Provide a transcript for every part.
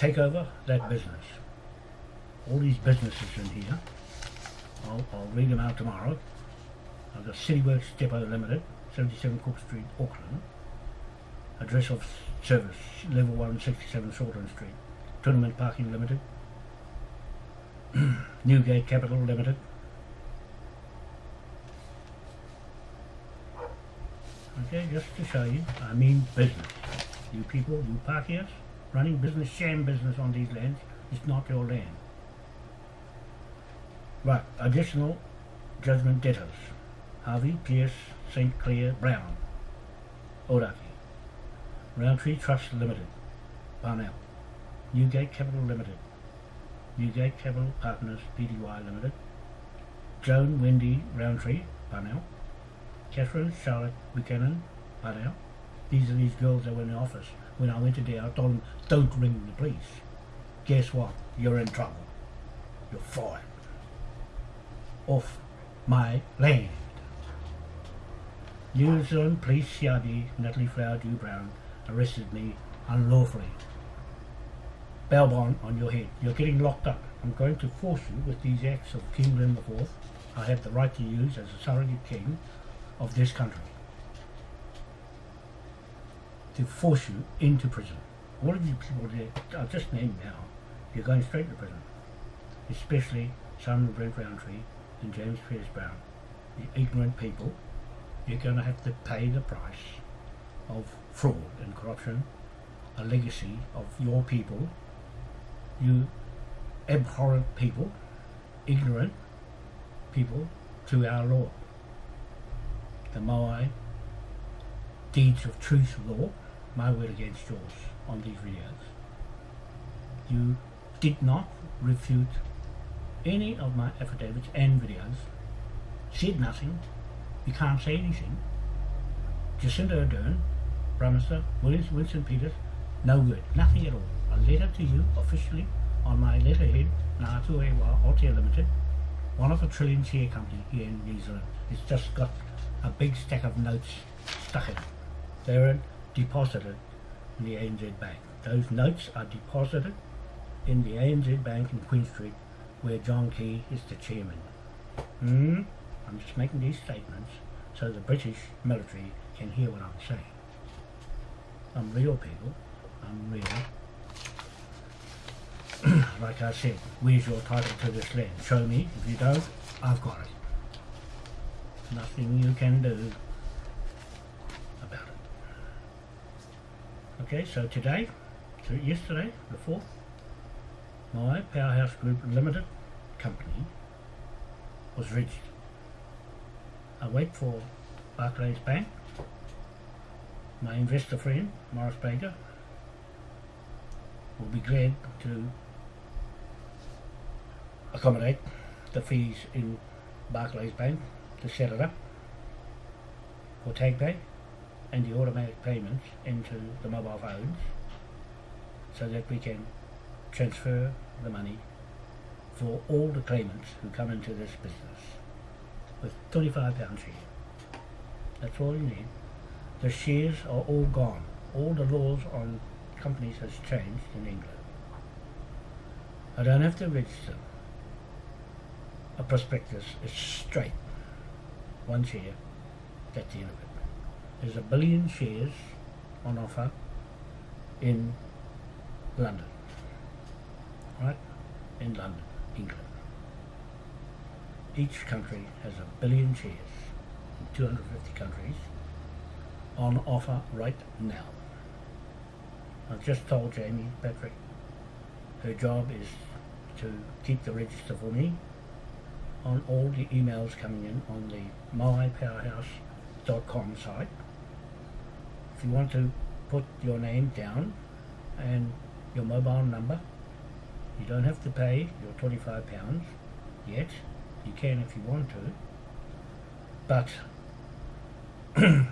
take over that business. All these businesses in here, I'll, I'll read them out tomorrow. I've got Cityworks Depot Limited, 77 Cook Street, Auckland. Address of service, level 1, 67 Shortland Street. Tournament Parking Limited. Newgate Capital Limited. Okay, just to show you, I mean business. You people, you parkiers, running business, sham business on these lands, it's not your land. Right, additional judgment debtors. Harvey, Pierce, St. Clair, Brown, Odaki. Roundtree Trust Limited, Parnell. Newgate Capital Limited. Newgate Capital Partners Pty Limited. Joan Wendy Roundtree, Parnell. Catherine Charlotte Buchanan, Parnell. These are these girls that were in the office. When I went to there, I told them, don't ring the police. Guess what? You're in trouble. You're fired. Off my land. New Zealand Police CID Natalie Flower Dew Brown arrested me unlawfully. Bail bond on your head. You're getting locked up. I'm going to force you with these acts of King William IV. I have the right to use as a surrogate king of this country. To force you into prison. All of you people there, I've just named now, you're going straight to prison. Especially Simon Brent Roundtree and James Pierce Brown. The ignorant people, you're going to have to pay the price of fraud and corruption, a legacy of your people, you abhorrent people, ignorant people to our law. The Moai Deeds of Truth law, my will against yours on these videos. You did not refute any of my affidavits and videos, said nothing, you can't say anything. Jacinda Ardern, Prime Minister, Williams, Winston Peters, no good, nothing at all. A letter to you officially on my letterhead, Ngātu Ewa Aotea Limited, one of a trillion share company here in New Zealand. It's just got a big stack of notes stuck in it. They're deposited in the ANZ Bank. Those notes are deposited in the ANZ Bank in Queen Street where John Key is the chairman. Hmm? I'm just making these statements so the British military can hear what I'm saying. I'm real people. I'm real. like I said, where's your title to this land? Show me. If you don't, I've got it. Nothing you can do about it. Okay, so today, so yesterday, the 4th, my Powerhouse Group Limited company was reached. I wait for Barclays Bank, my investor friend, Morris Baker, will be glad to accommodate the fees in Barclays Bank to set it up for TagPay and the automatic payments into the mobile phones so that we can transfer the money for all the claimants who come into this business with £25 share. That's all you need. The shares are all gone. All the laws on companies has changed in England. I don't have to register. A prospectus is straight. One share, that's the end of it. There's a billion shares on offer in London. Right? In London, England. Each country has a billion shares in 250 countries on offer right now. I've just told Jamie Patrick her job is to keep the register for me on all the emails coming in on the moaipowerhouse.com site. If you want to put your name down and your mobile number, you don't have to pay your 25 pounds yet. You can if you want to. But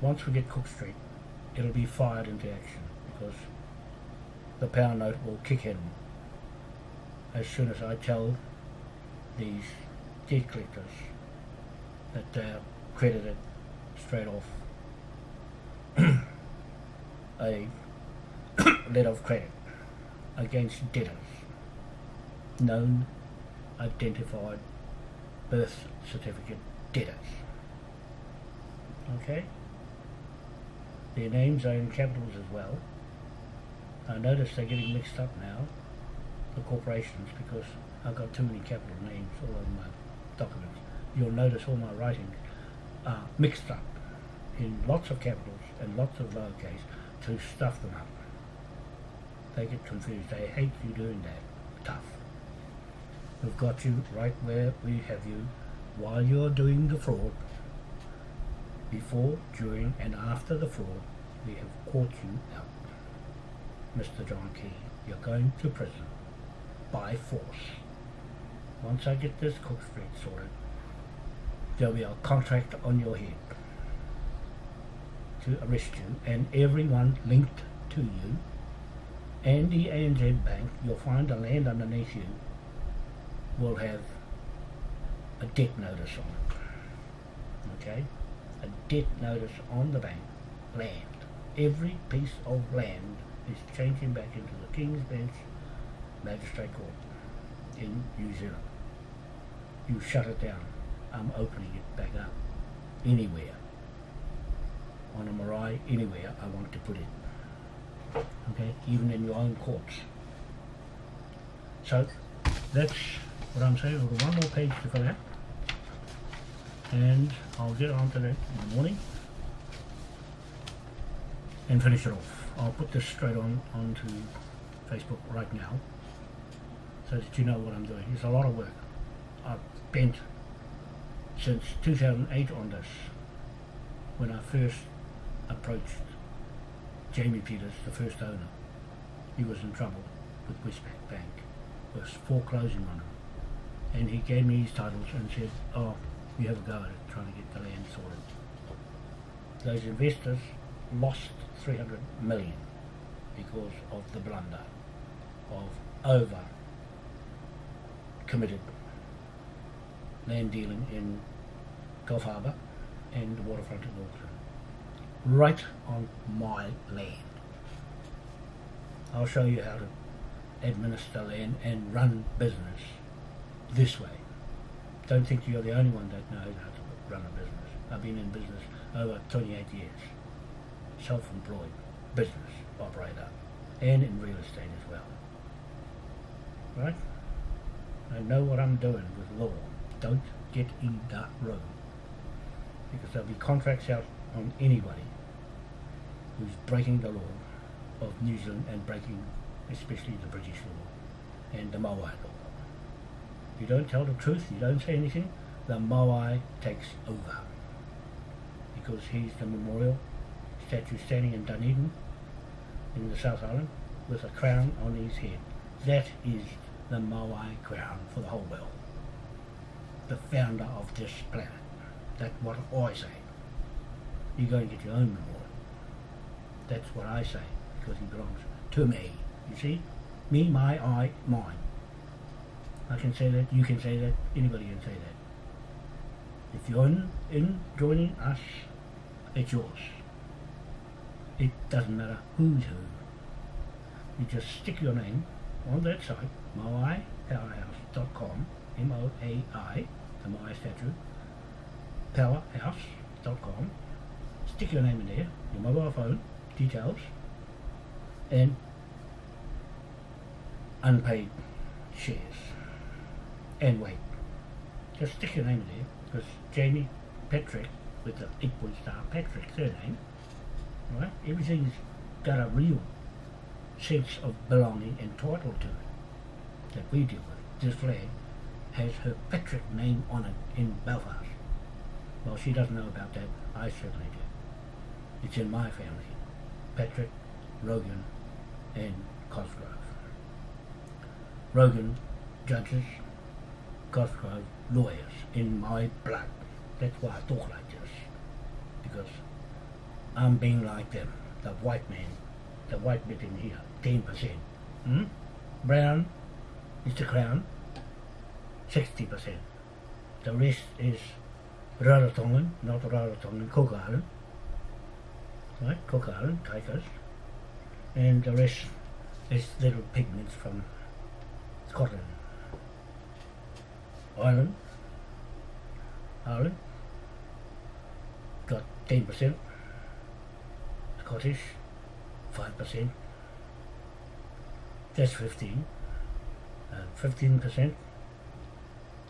once we get Cook Street, it'll be fired into action because the power note will kick in as soon as I tell these debt collectors that they're credited straight off a letter of credit against debtors, known identified birth certificate debtors. Okay? Their names are in capitals as well. I notice they're getting mixed up now, the corporations, because I've got too many capital names all over my documents. You'll notice all my writings are mixed up in lots of capitals and lots of lowercase to stuff them up. They get confused. They hate you doing that. Tough. We've got you right where we have you while you're doing the fraud. Before, during and after the fraud, we have caught you out. Mr. John Key, you're going to prison by force. Once I get this Cook Street sorted, there'll be a contract on your head to arrest you and everyone linked to you and the ANZ Bank, you'll find the land underneath you will have a debt notice on it. Okay? A debt notice on the bank, land. Every piece of land is changing back into the King's Bench Magistrate Court in New Zealand. You shut it down. I'm opening it back up. Anywhere. On a marae, anywhere I want to put it. Okay? Even in your own courts. So, that's what I'm saying. We've got one more page to fill out. And I'll get on to that in the morning. And finish it off. I'll put this straight on onto Facebook right now. So that you know what I'm doing. It's a lot of work. I've spent since 2008 on this. When I first approached Jamie Peters, the first owner. He was in trouble with Westpac Bank. Was foreclosing on him. And he gave me his titles and said, oh, you have a go at it, trying to get the land sorted. Those investors lost 300 million because of the blunder of over committed land dealing in Gulf Harbour and the waterfront in Auckland. Right on my land. I'll show you how to administer land and run business this way. Don't think you're the only one that knows how to run a business. I've been in business over 28 years. Self-employed business operator and in real estate as well. Right? I know what I'm doing with law. Don't get in that room Because there'll be contracts out on anybody who's breaking the law of New Zealand and breaking especially the British law and the Maui law. You don't tell the truth, you don't say anything, the Maui takes over. Because he's the memorial statue standing in Dunedin in the South Island with a crown on his head. That is the Maui crown for the whole world. The founder of this planet. That's what I say. You go and get your own memorial. That's what I say, because he belongs to me. You see? Me, my, I, mine. I can say that, you can say that, anybody can say that. If you're in, in joining us, it's yours. It doesn't matter who's who. You just stick your name on that site, moaipowerhouse.com, M-O-A-I, the Moai statue, powerhouse.com. Stick your name in there, your mobile phone, details, and unpaid shares. And wait, just stick your name there, because Jamie Patrick, with the eight-point star Patrick surname, right, everything's got a real sense of belonging and title to it that we deal with. This flag has her Patrick name on it in Belfast. Well, she doesn't know about that. I certainly do. It's in my family. Patrick, Rogan, and Cosgrove. Rogan, judges, Cosgrove, lawyers, in my blood. That's why I talk like this. Because I'm being like them, the white man, the white bit in here, 10%. Hmm? Brown is the crown, 60%. The rest is Rarotongan, not Rarotongan, Cook Island. Right, Cook Island, Kaikas. And the rest It's little pigments from Scotland. Ireland. Ireland. Got 10%. Scottish. 5%. That's 15. Uh, 15%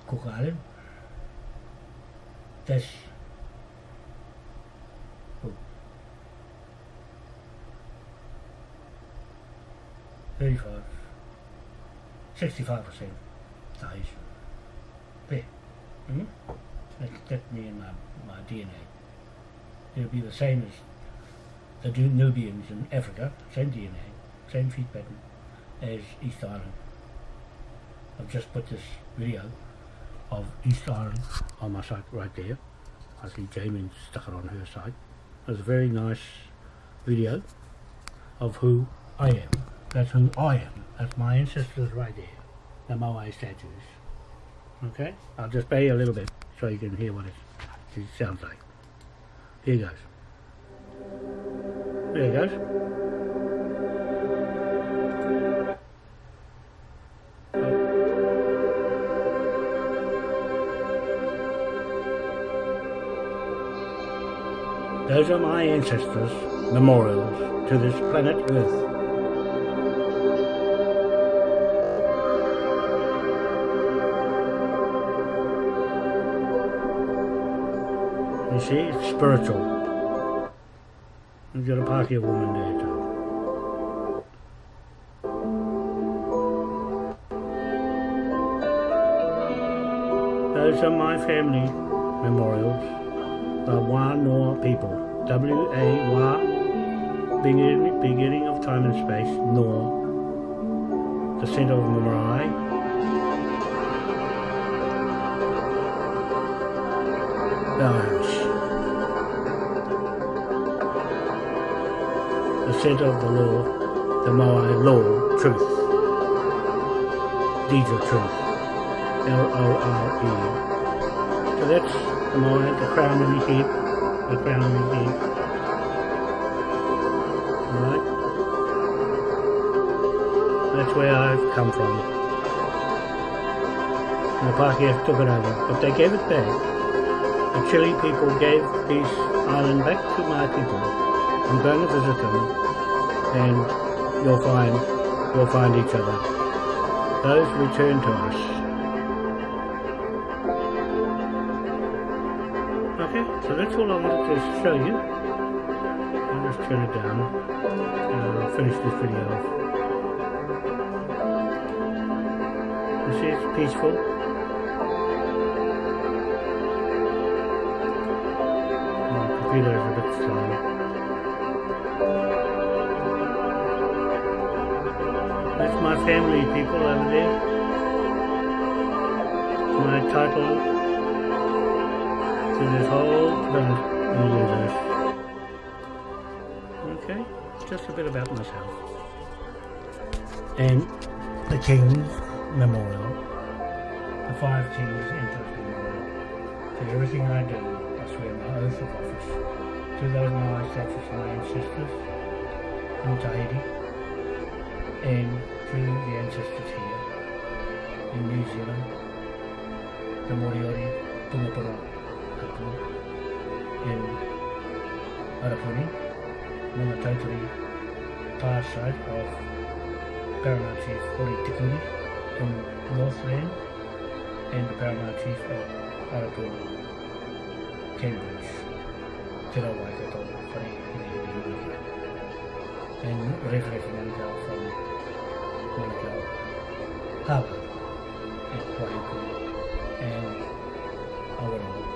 Cook Island. That's 35, 65% Tahitian. There. Mm. That's, and my, my DNA. It'll be the same as the Nubians in Africa, same DNA, same feet pattern as East Island. I've just put this video of East Island on my site right there. I see Jamie stuck it on her site. It's a very nice video of who I am. That's who I am. That's my ancestors right there. The Moai statues. Okay? I'll just play a little bit so you can hear what it, sounds like. Here goes. There goes. Those are my ancestors' memorials to this planet Earth. See, it's spiritual. You've got a Pakeha woman there too. Those are my family memorials, the Wānoa people. W-A, Wa, beginning, beginning of time and space, Nor, the center of Marae, balance, center of the law, the Moai law, truth, of truth, L-O-R-E. So that's the Moai, the crown of the head, the crown again. Alright? That's where I've come from. And the Pakeha took it over, but they gave it back. The Chile people gave this island back to my people. I'm going to visit them, and you'll find, you'll find each other. Those return to us. Okay, so that's all I wanted to show you. I'll just turn it down and I'll finish this video off. You see it's peaceful. Oh, My computer is a bit slow. My family people over there. My title to this whole universe. Okay, just a bit about myself. And the King's Memorial, the Five Kings Interest Memorial. To everything I do, I swear my oath of office to those my statues my ancestors in Tahiti and to the ancestors here in New Zealand, the Moriori, Tumapara, in Arapuni, on the totally far side of Paramount Chief Hori Tikuri in Northland and the Paramount Chief of Arapuni, Cambridge, Te Rawaikato, Whare Here Here and Reflex Manukau from Manukau Harbour at Waiuku and Awaroa.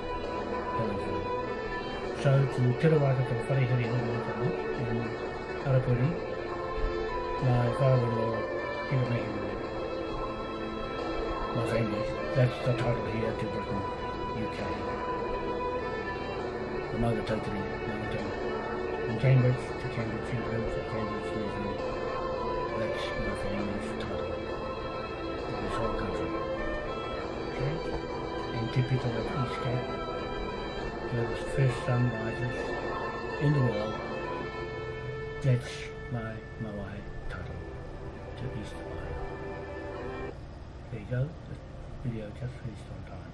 So to Te Rawakato Wharehiri Hongo in Arapuni, my father-in-law, Peter Mayhew, my family, that's the title here to Britain, UK. The mother totally Mountain. From Cambridge to Cambridge University, Cambridge New Zealand. That's my family's title in this whole country. Okay? And people of East Cape there's fish sunrises in the world. That's my Moai title. to East Island. There you go. The video just finished on time.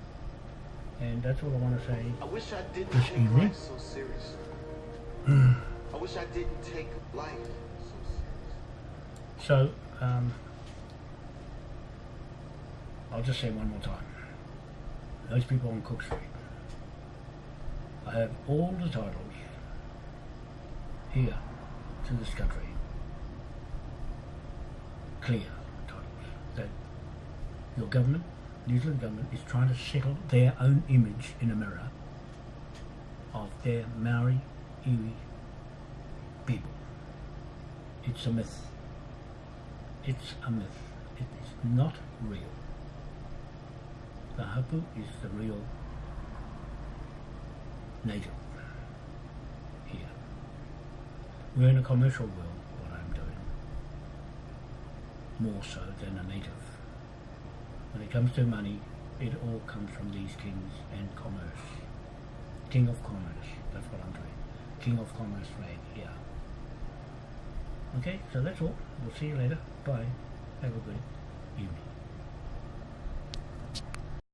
And that's all I want to say. I wish I didn't This take evening? life so seriously. I wish I didn't take life so um, I'll just say one more time. Those people on Cook Street. I have all the titles here to this country. Clear titles that your government, New Zealand government, is trying to settle their own image in a mirror of their Maori Iwi people. It's a myth. It's a myth. It is not real. The hapu is the real native here. We're in a commercial world, what I'm doing. More so than a native. When it comes to money, it all comes from these kings and commerce. King of commerce, that's what I'm doing. King of commerce right here. Okay, so that's all. We'll see you later. Bye. Have a good evening.